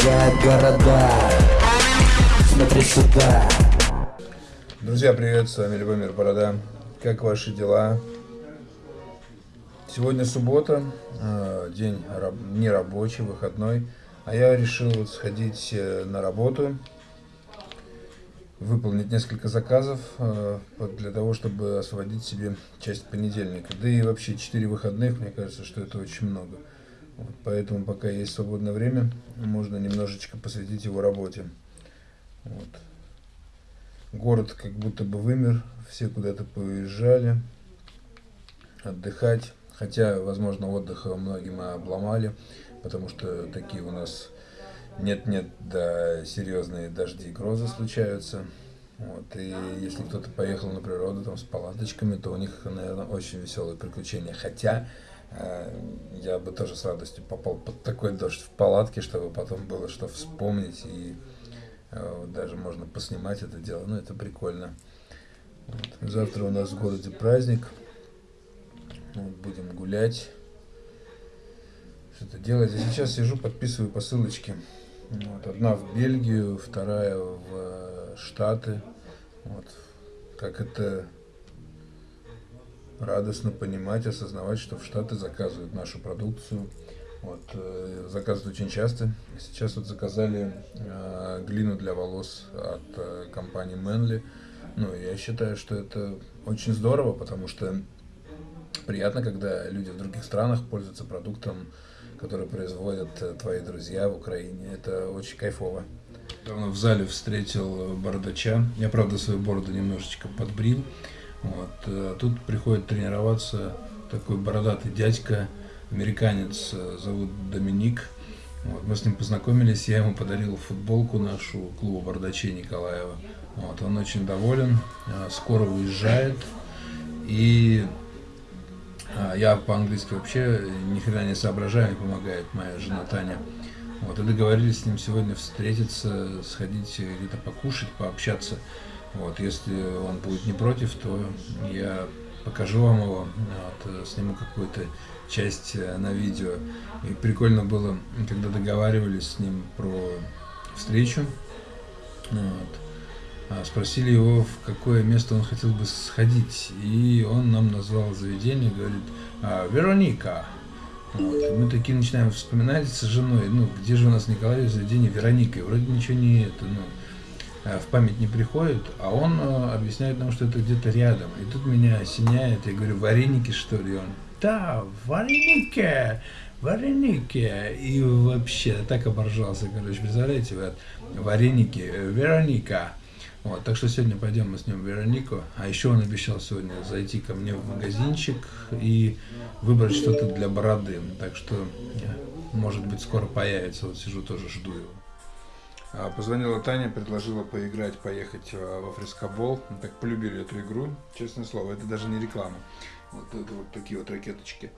сжигает города Смотри сюда Друзья, привет, с вами Любомир Борода. Как ваши дела? Сегодня суббота, э, день нерабочий, выходной, а я решил сходить э, на работу, выполнить несколько заказов э, для того, чтобы освободить себе часть понедельника. Да и вообще 4 выходных, мне кажется, что это очень много. Поэтому пока есть свободное время, можно немножечко посвятить его работе. Вот. Город как будто бы вымер, все куда-то поезжали отдыхать. Хотя, возможно, отдыха многим обломали, потому что такие у нас нет-нет, да серьезные дожди и грозы случаются. Вот, и если кто-то поехал на природу там с палаточками, то у них, наверное, очень веселые приключения. Хотя я бы тоже с радостью попал под такой дождь в палатке, чтобы потом было что вспомнить и э, даже можно поснимать это дело. Ну, это прикольно. Вот. Завтра у нас в городе праздник. Вот, будем гулять. Что-то делать. Я сейчас сижу, подписываю посылочки. Вот, одна в Бельгию, вторая в э, Штаты. Вот. Как это радостно понимать, осознавать, что в Штаты заказывают нашу продукцию. Вот, э, заказывают очень часто. Сейчас вот заказали э, глину для волос от э, компании Manly. Ну, я считаю, что это очень здорово, потому что приятно, когда люди в других странах пользуются продуктом, которые производят э, твои друзья в Украине. Это очень кайфово. Давно в зале встретил бородача. Я, правда, свою бороду немножечко подбрил. Вот. А тут приходит тренироваться такой бородатый дядька, американец, э, зовут Доминик. Вот. Мы с ним познакомились, я ему подарил футболку нашу клуба бородачей Николаева. Вот. Он очень доволен, скоро уезжает. И я по-английски вообще ни хрена не соображаю, помогает моя жена Таня. Вот, и договорились с ним сегодня встретиться, сходить где-то покушать, пообщаться. Вот, если он будет не против, то я покажу вам его, вот, сниму какую-то часть э, на видео. И прикольно было, когда договаривались с ним про встречу. Вот. А, спросили его, в какое место он хотел бы сходить, и он нам назвал заведение, говорит, «А, Вероника. Вот. Мы такие начинаем вспоминать с женой, ну, где же у нас Николай заведение Вероника, и вроде ничего не это, ну, в память не приходит, а он а, объясняет нам, что это где-то рядом. И тут меня осеняет, я говорю, вареники что ли? И он, да, вареники, вареники. И вообще так оборжался, короче, представляете, вот, вареники, Вероника. Вот, так что сегодня пойдем мы с ним в Веронику. А еще он обещал сегодня зайти ко мне в магазинчик и выбрать что-то для бороды. Так что, может быть, скоро появится. Вот сижу, тоже жду его. А, позвонила Таня, предложила поиграть, поехать а, во фрескобол. Мы так полюбили эту игру, честное слово, это даже не реклама. Вот это вот такие вот ракеточки.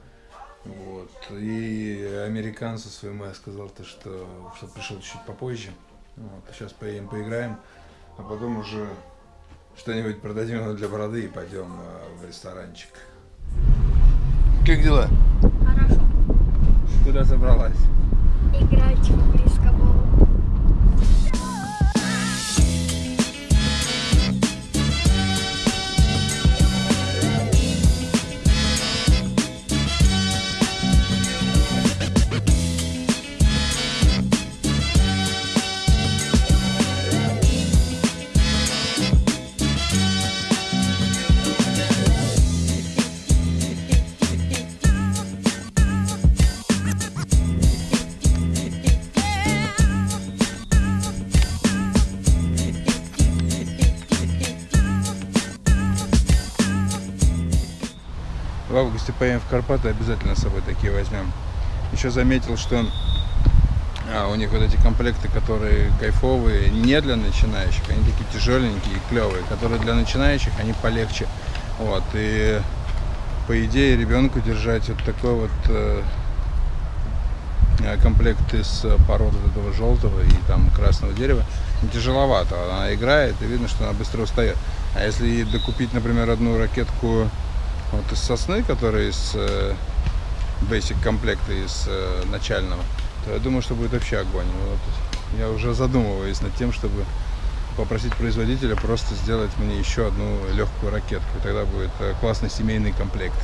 Вот. И американцу своему я сказал, то, что, что пришел чуть попозже. Вот. Сейчас поедем, поиграем а потом уже что-нибудь продадим для бороды и пойдем э, в ресторанчик. Как дела? Хорошо. Куда собралась? Играть в в августе поедем в Карпаты, обязательно с собой такие возьмем. Еще заметил, что а, у них вот эти комплекты, которые кайфовые, не для начинающих, они такие тяжеленькие и клевые, которые для начинающих, они полегче. Вот, и по идее ребенку держать вот такой вот э, комплект из пород этого желтого и там красного дерева тяжеловато. Она играет и видно, что она быстро устает. А если докупить, например, одну ракетку вот из сосны, которая из э, basic комплекта, из э, начального, то я думаю, что будет вообще огонь. Вот. я уже задумываюсь над тем, чтобы попросить производителя просто сделать мне еще одну легкую ракетку. И тогда будет э, классный семейный комплект.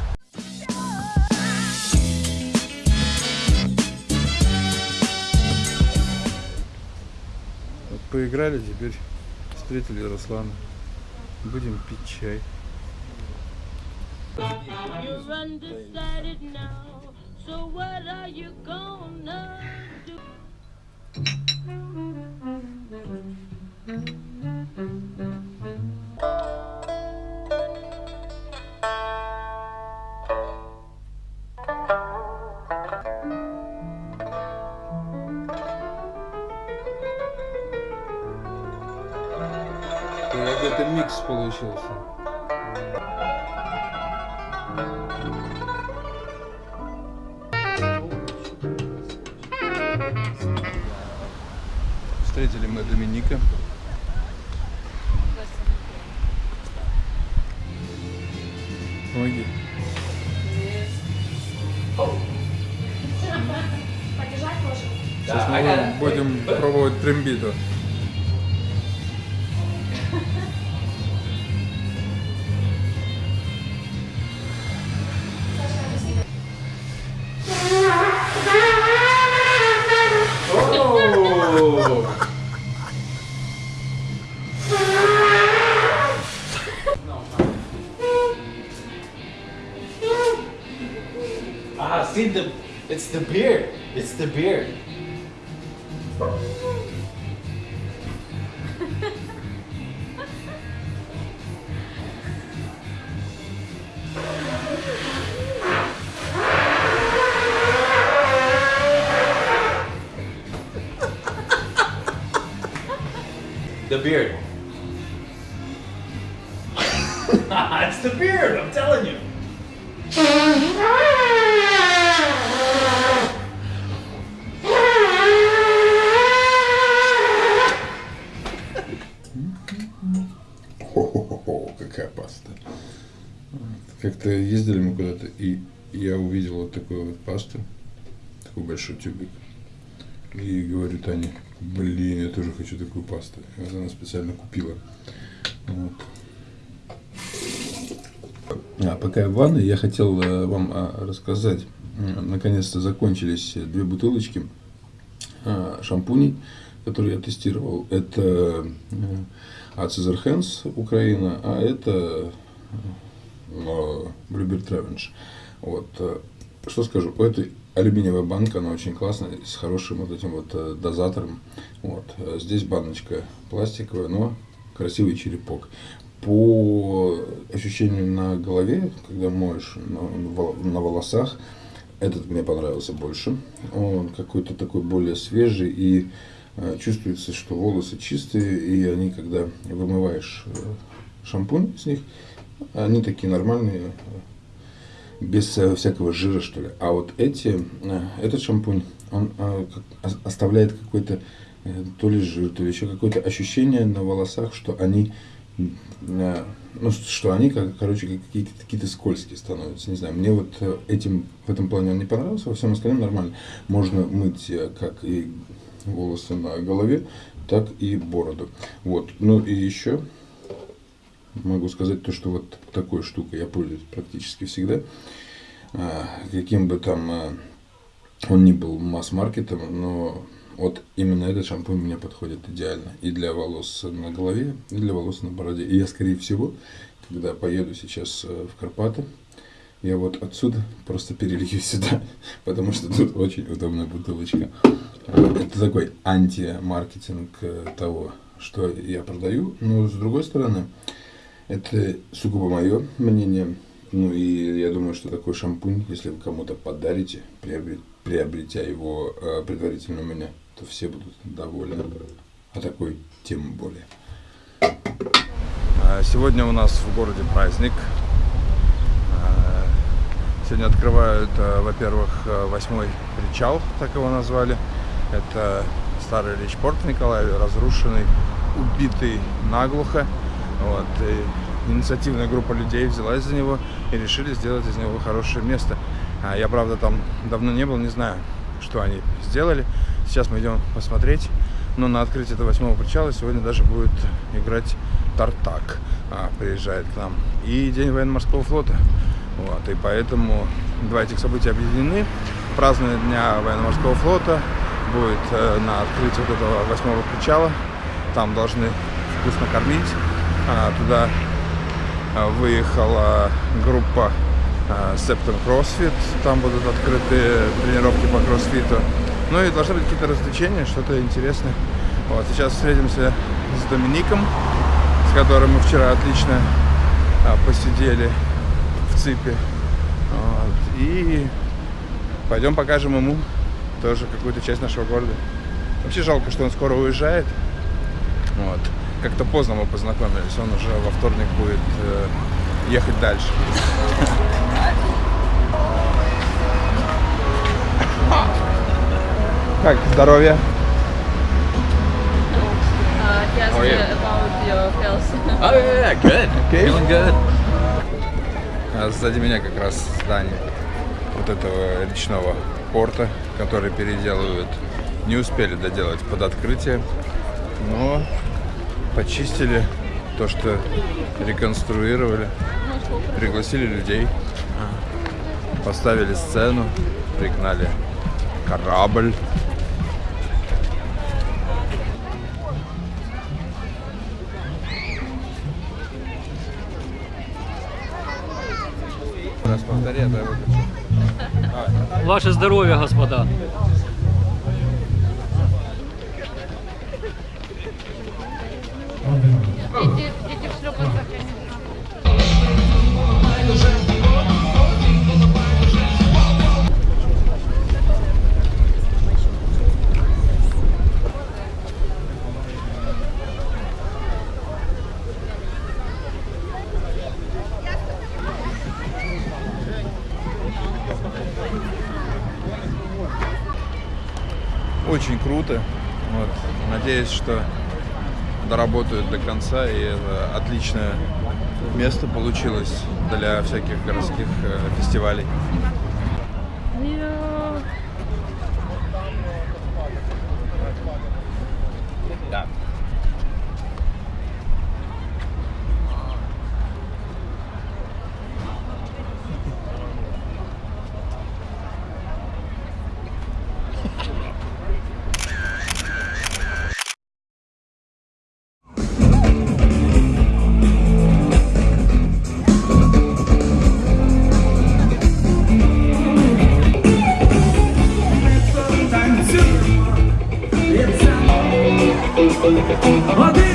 Поиграли, теперь встретили Руслана. Будем пить чай. You're undecided now, so what are you gonna do? Какой-то микс получился. Встретили мы Доминика. Помоги. Сейчас мы будем пробовать трембиту. Ah, see the, it's the beard. It's the beard. The beard. it's the beard, I'm telling you. Какая паста. Как-то ездили мы куда-то, и я увидел вот такую вот пасту, такой большой тюбик. И говорю Тане, блин, я тоже хочу такую пасту. И вот она специально купила. Вот. А пока я в ванной, я хотел э, вам а, рассказать. Наконец-то закончились две бутылочки а, шампуней, которые я тестировал. Это э, от Cesar Hands Украина, а это э, Bluebird Revenge. Вот. э, Что скажу, у этой алюминиевая банка, она очень классная, с хорошим вот этим вот э, дозатором. Вот. э, Здесь баночка пластиковая, но красивый черепок. По ощущению на голове, когда моешь на, на волосах, этот мне понравился больше. Он какой-то такой более свежий и э, чувствуется, что волосы чистые, и они, когда вымываешь э, шампунь с них, они такие нормальные, э, без э, всякого жира, что ли. А вот эти, э, этот шампунь, он э, оставляет какой-то э, то ли жир, то ли еще какое-то ощущение на волосах, что они э, ну, что они, короче, как какие-то, какие-то скользкие становятся. Не знаю, мне вот э, этим, в этом плане он не понравился, во всем остальном нормально. Можно мыть э, как и волосы на голове, так и бороду. Вот. Ну и еще могу сказать то, что вот такой штукой я пользуюсь практически всегда. А, Каким бы там а, он ни был масс-маркетом, но вот именно этот шампунь мне подходит идеально и для волос на голове, и для волос на бороде. И я, скорее всего, когда поеду сейчас э, в Карпаты, я вот отсюда просто перелью сюда, потому что тут очень удобная бутылочка. Э, Это такой анти-маркетинг э, того, что я продаю. Но с другой стороны, это сугубо мое мнение. Ну и я думаю, что такой шампунь, если вы кому-то подарите, приобре- приобретя его э, предварительно у меня, то все будут довольны. А такой тем более. Сегодня у нас в городе праздник. А, Сегодня открывают, э, во-первых, э, восьмой причал, так его назвали. Это старый речпорт в Николаеве, разрушенный, убитый наглухо. Вот. И инициативная группа людей взялась за него и решили сделать из него хорошее место. А Я, правда, там давно не был, не знаю, что они сделали. Сейчас мы идем посмотреть. Но на открытии этого восьмого причала сегодня даже будет играть Тартак. А, приезжает к нам. И День военно-морского флота. Вот, и поэтому два этих события объединены. Празднование Дня военно-морского флота будет э, на открытии вот этого восьмого причала. Там должны вкусно кормить. А, туда а, выехала группа Septum CrossFit. Там будут открыты тренировки по кроссфиту. Ну и должны быть какие-то развлечения, что-то интересное. Вот, сейчас встретимся с Домиником, с которым мы вчера отлично а, посидели в ЦИПе. Вот, и пойдем покажем ему тоже какую-то часть нашего города. Вообще жалко, что он скоро уезжает. Вот. Как-то поздно мы познакомились. Он уже во вторник будет э, ехать дальше. Как здоровье? Uh, he asked How are me you? about your health. Oh yeah, good. Okay. Feeling good. А сзади меня как раз здание вот этого речного порта, который переделывают. Не успели доделать под открытие, но почистили то, что реконструировали, пригласили людей, поставили сцену, пригнали корабль. Раз повтори, а то я выключу. Ваше здоровье, господа. Дети, дети в шлепанцах, я не Очень круто. Вот. Надеюсь, что доработают до конца, и это отличное место получилось для всяких городских э, фестивалей. Hola,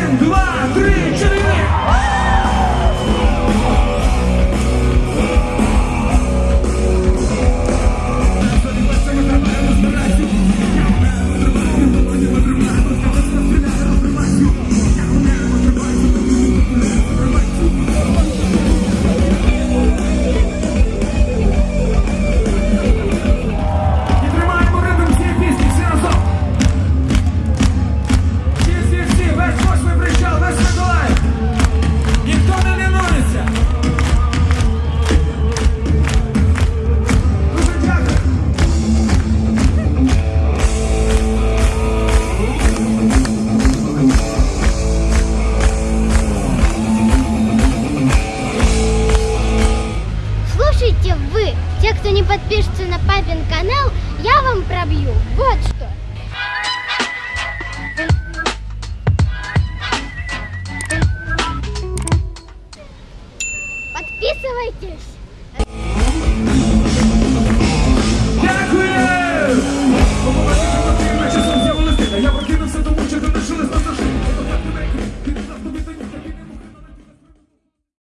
вы, те, кто не подпишется на папин канал, я вам пробью. Вот что.